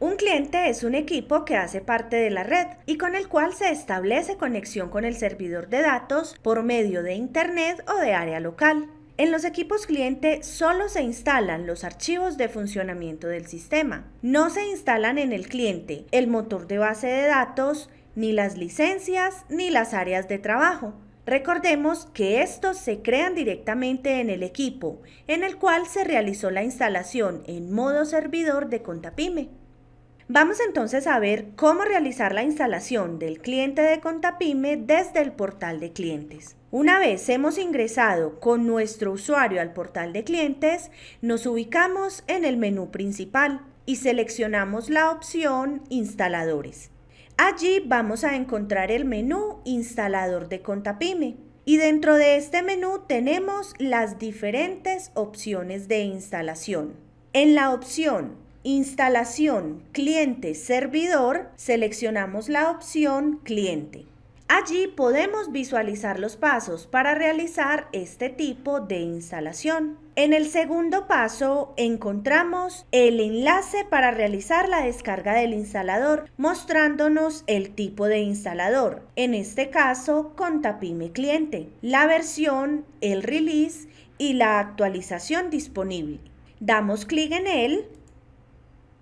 Un cliente es un equipo que hace parte de la red y con el cual se establece conexión con el servidor de datos por medio de Internet o de área local. En los equipos cliente solo se instalan los archivos de funcionamiento del sistema. No se instalan en el cliente el motor de base de datos, ni las licencias, ni las áreas de trabajo. Recordemos que estos se crean directamente en el equipo, en el cual se realizó la instalación en modo servidor de Contapime. Vamos entonces a ver cómo realizar la instalación del cliente de Contapime desde el portal de clientes. Una vez hemos ingresado con nuestro usuario al portal de clientes, nos ubicamos en el menú principal y seleccionamos la opción Instaladores. Allí vamos a encontrar el menú Instalador de Contapime y dentro de este menú tenemos las diferentes opciones de instalación. En la opción Instalación cliente-servidor, seleccionamos la opción cliente. Allí podemos visualizar los pasos para realizar este tipo de instalación. En el segundo paso encontramos el enlace para realizar la descarga del instalador, mostrándonos el tipo de instalador, en este caso Contapime Cliente, la versión, el release y la actualización disponible. Damos clic en él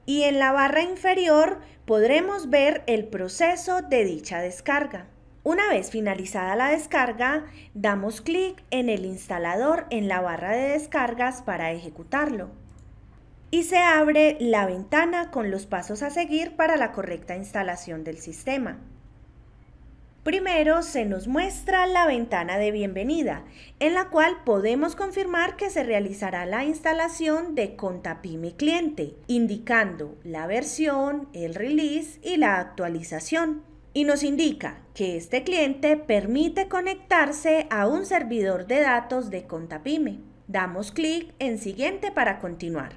y en la barra inferior podremos ver el proceso de dicha descarga. Una vez finalizada la descarga, damos clic en el instalador en la barra de descargas para ejecutarlo. Y se abre la ventana con los pasos a seguir para la correcta instalación del sistema. Primero se nos muestra la ventana de bienvenida, en la cual podemos confirmar que se realizará la instalación de Contapime Cliente, indicando la versión, el release y la actualización. Y nos indica que este cliente permite conectarse a un servidor de datos de Contapime. Damos clic en Siguiente para continuar.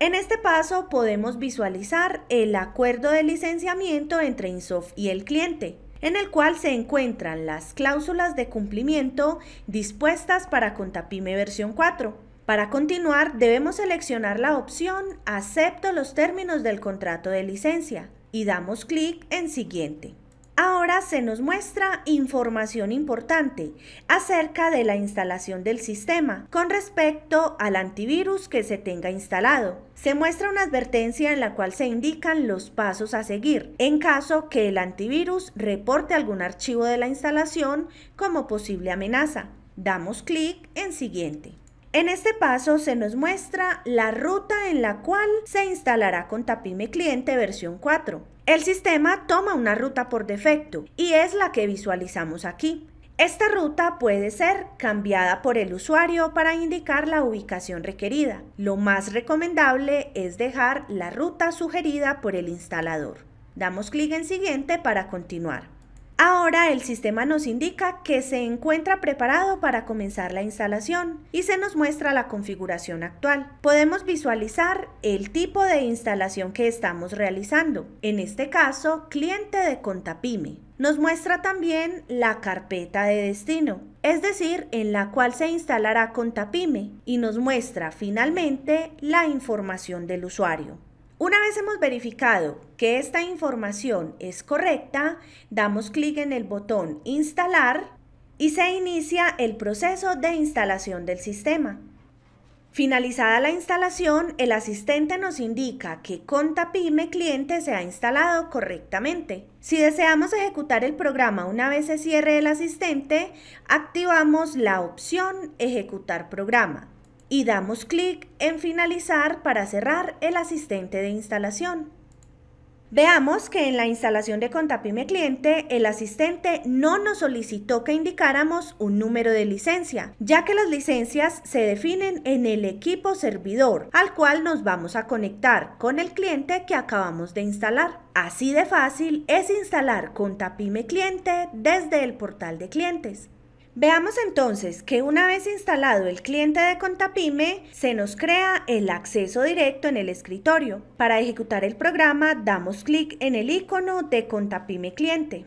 En este paso podemos visualizar el acuerdo de licenciamiento entre Insoft y el cliente en el cual se encuentran las cláusulas de cumplimiento dispuestas para Contapime versión 4. Para continuar debemos seleccionar la opción Acepto los términos del contrato de licencia y damos clic en Siguiente. Ahora se nos muestra información importante acerca de la instalación del sistema con respecto al antivirus que se tenga instalado. Se muestra una advertencia en la cual se indican los pasos a seguir en caso que el antivirus reporte algún archivo de la instalación como posible amenaza. Damos clic en Siguiente. En este paso se nos muestra la ruta en la cual se instalará con Tapime Cliente versión 4. El sistema toma una ruta por defecto y es la que visualizamos aquí. Esta ruta puede ser cambiada por el usuario para indicar la ubicación requerida. Lo más recomendable es dejar la ruta sugerida por el instalador. Damos clic en siguiente para continuar. Ahora el sistema nos indica que se encuentra preparado para comenzar la instalación y se nos muestra la configuración actual. Podemos visualizar el tipo de instalación que estamos realizando, en este caso cliente de Contapime. Nos muestra también la carpeta de destino, es decir, en la cual se instalará Contapime y nos muestra finalmente la información del usuario. Una vez hemos verificado que esta información es correcta, damos clic en el botón Instalar y se inicia el proceso de instalación del sistema. Finalizada la instalación, el asistente nos indica que Contapime cliente se ha instalado correctamente. Si deseamos ejecutar el programa una vez se cierre el asistente, activamos la opción Ejecutar programa y damos clic en finalizar para cerrar el asistente de instalación. Veamos que en la instalación de Contapime Cliente, el asistente no nos solicitó que indicáramos un número de licencia, ya que las licencias se definen en el equipo servidor, al cual nos vamos a conectar con el cliente que acabamos de instalar. Así de fácil es instalar Contapime Cliente desde el portal de clientes. Veamos entonces que una vez instalado el cliente de Contapime, se nos crea el acceso directo en el escritorio. Para ejecutar el programa, damos clic en el icono de Contapime Cliente.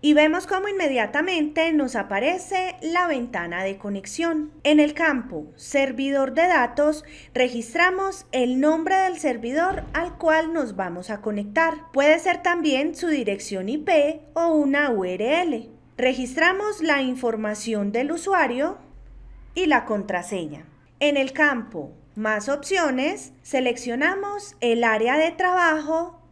y vemos cómo inmediatamente nos aparece la ventana de conexión. En el campo Servidor de datos registramos el nombre del servidor al cual nos vamos a conectar. Puede ser también su dirección IP o una URL. Registramos la información del usuario y la contraseña. En el campo Más opciones seleccionamos el área de trabajo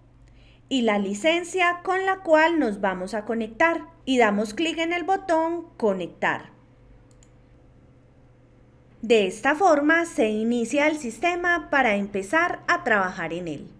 y la licencia con la cual nos vamos a conectar y damos clic en el botón Conectar. De esta forma se inicia el sistema para empezar a trabajar en él.